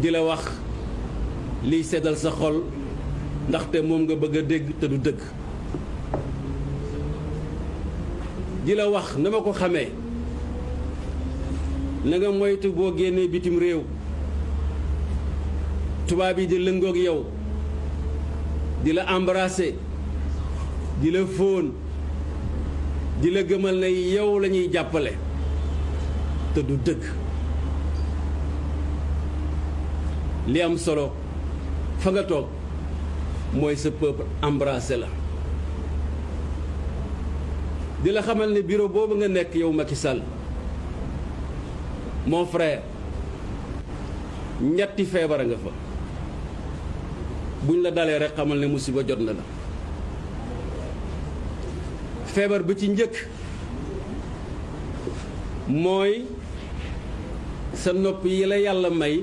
di la wax liy seddal sa xol ndaxte moom nga bëgg dégg te du dëgg. Di la wax na ma ko xamee na nga moytu boo génnee bitim réew tubaab yi di lëngoog yow di la embrasser di la fóon di gëmal ne yow la ñuy jàppale te du dëgg li am solo fa nga toog mooy sa peuple embrassé la. Di la xamal ne bureau boobu nga nekk yow Macky Sall mon frère ñetti feebar nga fa. Buñ la dalee rek xamal ne musiba jot na la. Feebar bi ci njëkk mooy sa nopp yi la yàlla may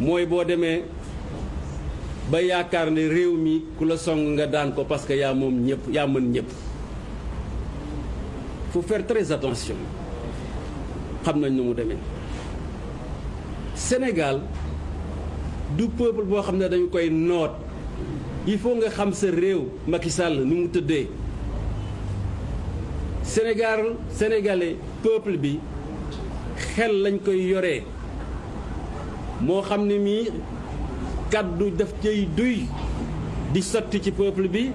mooy nga faut faire très attention. Sénégal du peuple boo xam ne il faut nga xam sa réew Macky Sall ni mu Sénégal sénégalais peuple bi xel lañ koy moo xam ne kaddu daf cay duy di sotti ci peuple bi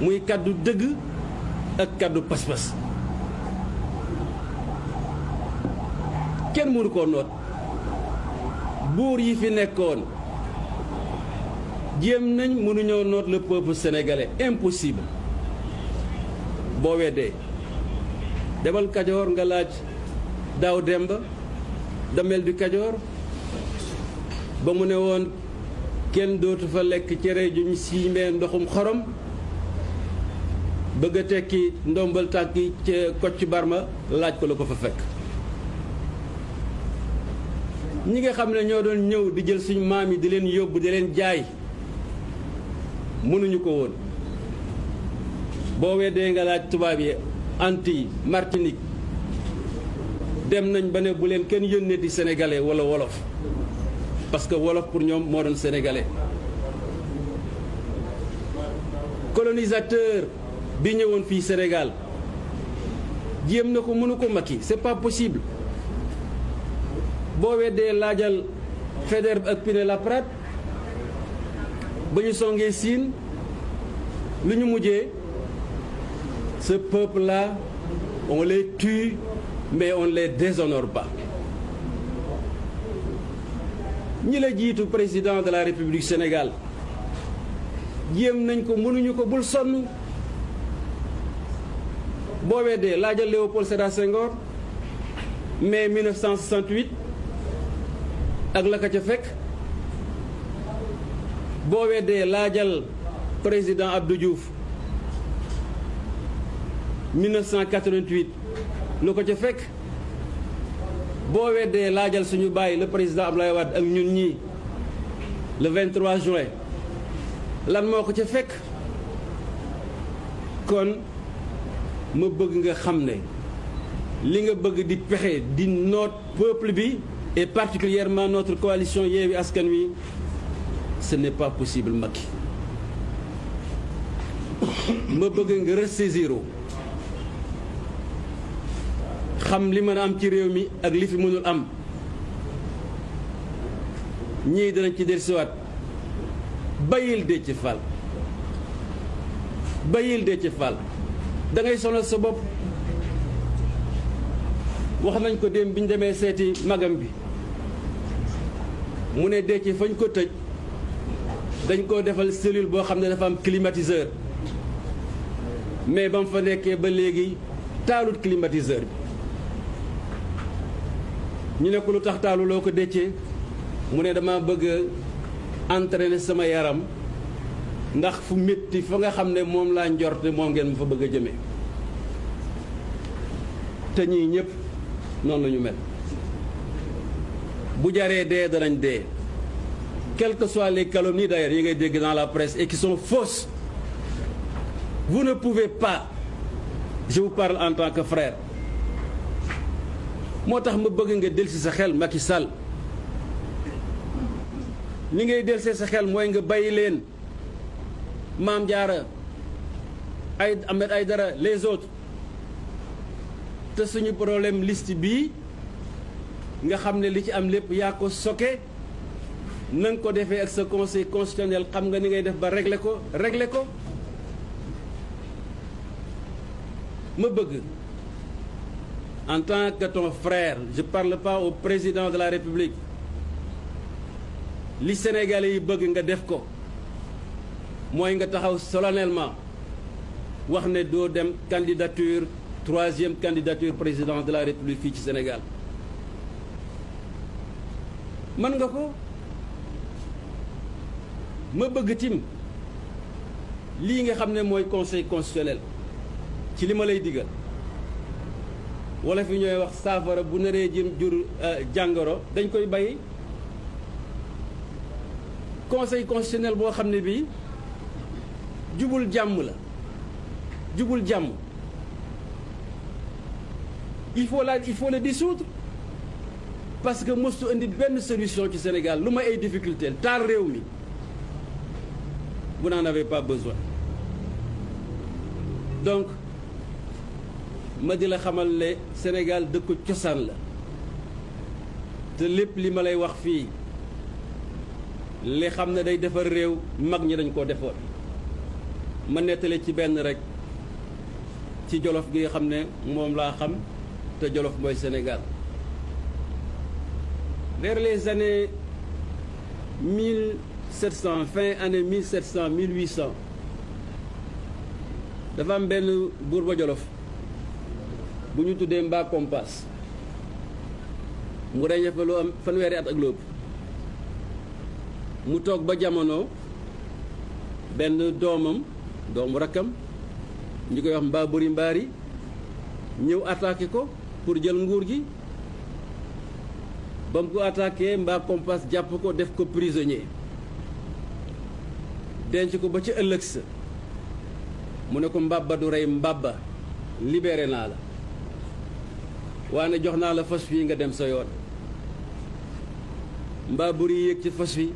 muy kaddu dëgg ak kaddu pas-pas. Kenn mënu koo noot. Buur yi fi le peuple sénégalais. Impossible. Boo weddee demal Kajoor nga damel du Kajoor ba mu ne woon kenn dootu fa lekk cere juñ siimee ndoxum xorom bëgg a tekki ndombal tànki ca Kocc Barma laaj ko la ko fa fekk. Ñi nga xam ne ñoo doon ñëw di jël suñu maam yi di leen yóbbu di leen jaay mënuñu ko woon. Boo weddee nga laaj tubaab yi Antilles Martinique dem nañ ba ne bu leen kenn yónnee di sénégalais wala wolof. Parce que wolof pour ñoom moo doon sénégalais. Colonisateur bi ñëwoon fii Sénégal jéem na ko mënu c'est pas possible. Boo weddee laajal Faidherbe ak Pinet-Laprade ba ñu songee Siin lu ce peuple-là on les tue mais on les déshonore pas ñi la jiitu président de la République Sénégal. Jéem nañ ko mënuñu ko bul sonn. Boo laajal Léopold Sédar Senghor. Mai 1968 ak la ka ca fekk. Laajal président Abdou Diouf. 1988 lu ko ca fekk boo weddee laajal suñu bàyyi le président Abdoulaye Wade le 23 juin. Lan moo ko peuple et particulièrement notre coalition ce n'est pas possible Macky. Ma bëgg nga ressaisir xam li mën a am ci réew mi ak li fi mënul am ñii dinañ ci dellusiwaat bayil Déthié Fall bayil Déthié Fall da ngay sonal sa bopp wax nañ ko dem bi ñu demee seeti magam bi mu ne Déthié fañ ko tëj dañ koo defal cellule boo xam ne dafa am climatiseur mais ba mu fa nekkee ba léegi taalut climatiseur bi ñu ne ko lu tax taalu loo ko Déthié mu ne dama bëgg entraîner sama yaram ndax fu métti fa nga xam ne moom laa njorte moom ngeen ma fa bëgg a jëmee te ñii ñëpp noonu la mel. Bu jaree dee danañ dee. Quelles que soient les calomnies d'ailleurs yi ngay dégg dans la presse et qui sont fausses. Vous ne pouvez pas je vous parle en tant que frère moo tax ma bëgg nga delsi sa xel Macky Sall. Li ngay delsee sa xel mooy nga bàyyi leen Maam Diarra ay Ahmed Aïdara les autres. Te suñu problème liste bii nga xam ne li ci am lépp yaa ko soke. Na nga ko defee ak sa conseil constitutionnel xam nga ni ngay def ba régler ko régler ko. Ma bëgg en tant que ton frère je parle pas au président de la République. Li Sénégalais def ko mooy nga taxaw solennellement ne doo dem candidature troisième candidature président de la République ci Sénégal. Nga ko? Ma bëgg tim lii nga ne conseil constitutionnel ci li ma digal wala fi ñooy wax saafara bu naree jëm jur jàngoro dañ koy bàyyi. Conseil constitutionnel boo xam ne bii jubul jàmm la jubul jàmm. Il faut la il faut le dissoudre parce que mostu indi benn solution ci Sénégal. Lu ma ay difficulté taal réew mi. Vous n'en avez pas besoin. Donc ma di la xamal ne Sénégal dëkku cosaan la. te lépp li ma lay wax fii li xam ne day defar réew mag ñi dañ koo defoon. ma nettale ci benn rek ci jolof gi xam ne moom laa xam te jolof mooy Sénégal. vers les années 1700 fin année 1700 1800 dafa am benn buur jolof bu ñu tuddee mbaa kompas mu reñe fa lu am fanweeri at ak lóob mu toog ba jamono benn doomam doomu rakkam ñu koy wax mbaa bëri mbaari ñëw attaqué ko pour jël nguur gi. ba mu ko attaqué mbaa kompas jàpp ko def ko prisonnier. denc ko ba ci ëllëg sa. mu ne ko mbabba du rey mbabba libéré naa la. Waane jox naa la fas wi nga dem sa yoon. Mbaa buri yéeg ci fas wi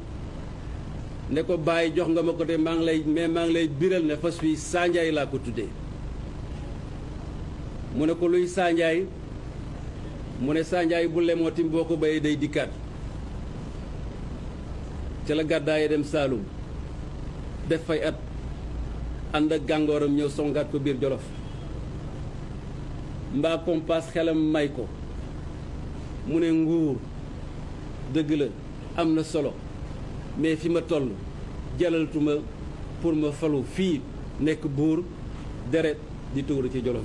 ne ko bàyyi jox nga ma ko de maa ngi lay mais maa ngi lay biral ne fas wi saanjaay laa ko tuddee. Mu ne ko luy saanjaay mu ne saanjaay bu lemootim boo ko bayee day dikkaat. Ca la gàddaaye dem Saalum def fay at. Ànd ak gàngooram ñëw songaat ko biir Jolof. Mbaa kompas xelam may ko. Mu nguur dëgg la am solo mais fi ma toll jëlalatuma pour ma falu fii nekk deret di ci Jolof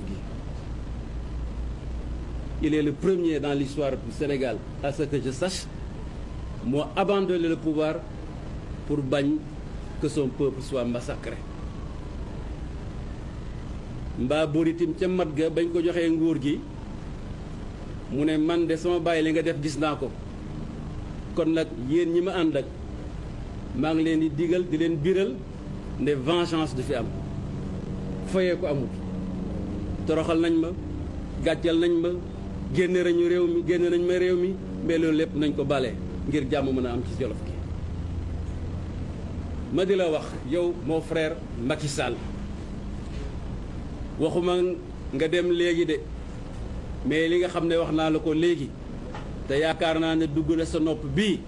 il est le premier dans l'histoire du Sénégal à ce que je sache moo abandonné le pouvoir pour que son peuple soit massacré mbaa buritim ca mat ga bañ ko joxee nguur gi mu ne man de sama bàyyi li nga def gis naa ko. Kon ma ak ngi leen di digal di leen biral ne vengeance du fi am. Foyee ko amul. Toroxal nañ ma gàccal nañ ma génne nañu réew mi génne nañ ma réew mi mais loolu lépp nañ ko bale ngir jàmm mën a am ci Jolof gi. Ma di wax yow mon frère Macky Sall waxuma nga dem léegi de mais li nga xam ne wax naa la ko léegi te yaakaar naa ne dugg na sa nopp bii.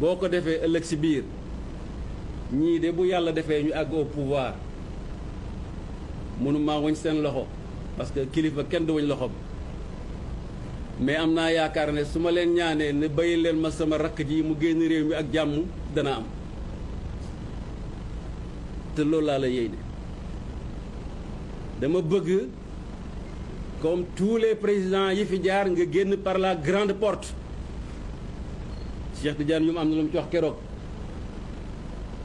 Boo ko defee ëllëg si biir ñii de bu yàlla defee ñu àgg au pouvoir mënuma wañ seen loxo parce que kilifa kenn du wañ loxoom. Mais am naa yaakaar ne su ma leen ñaanee ne bàyyi leen ma sama rakk ji mu génn réew mi ak jàmm dana am. Te loolu laa la yéene. Dama comme tous les présidents yi fi par la grande porte. Cheikh Tidiane ñu am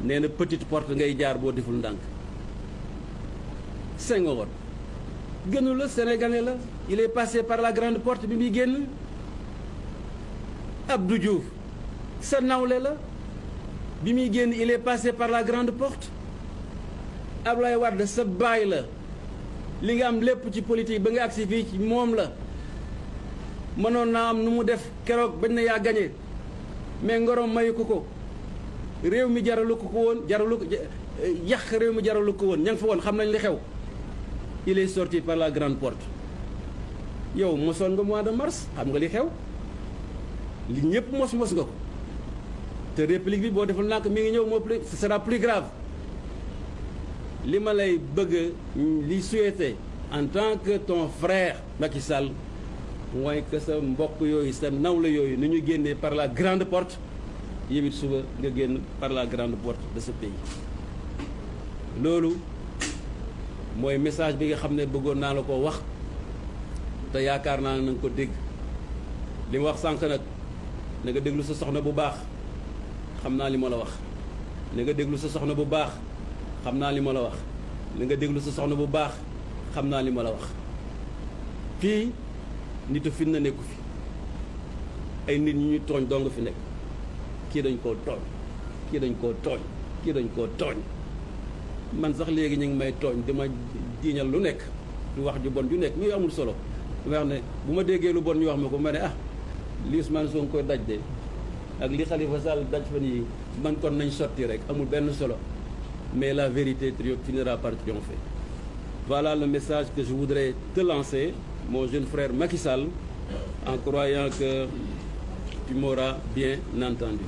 na lu petite porte ngay jaar Senghor il est passé par la grande porte bi muy génn. Abdou Diouf sa la il est passé par la grande porte. Ablaye Wade sa baay la li nga am lépp ci politique ba nga agsi fii ci moom la. Mënoon naa am nu mu def keroog bañ na yaa gañe mais ngorom mayu ko ko. Réew mi jaralu ko woon jaralu ko yàq réew mi jaralu ko woon ña nga fa woon xam nañ li xew. Il est sorti par la grande porte. Yow mosoon nga mois de mars xam nga li xew. Li ñëpp mos mos nga ko. Te république bi boo deful nànk mi ngi ñëw moo plus ce sera plus grave li ma lay bëgg li souhaité en tant que ton frère Macky Sall mooy que sa mbokk yooyu sa nawla yooyu ni ñu génnee par la grande porte yow it suba nga génn par la grande porte de ce pays. Loolu mooy message bi nga xam ne bëggoon naa la ko wax te yaakaar na nga ko dégg. Li ma wax sànq nag na nga déglu sa soxna bu baax. Xam naa li ma la wax. Na nga déglu sa soxna bu baax xam naa li ma la wax. Na nga déglu sa soxna bu baax xam naa li ma la wax. Fii nitu fin na nekku fi. Ay nit ñu doo nga fi nekk. Kii dañ koo tooñ. Kii dañ koo tooñ. Kii dañ koo tooñ. Man sax léegi ñu ngi may tooñ dama jiiñal lu nekk. Lu wax ju bon ju nekk. Muy amul solo. Dama wax ne bu ma déggee lu bon ñu wax ma ko ma ne ah li Ousmane Sonko daj de ak li Khalifa Sall daj fan yi man kon nañ sotti rek. Amul benn solo mais la vérité finira par triompher. Voilà le message que je voudrais te lancer mon jeune frère Macky Sall en croyant que tu m'auras bien entendu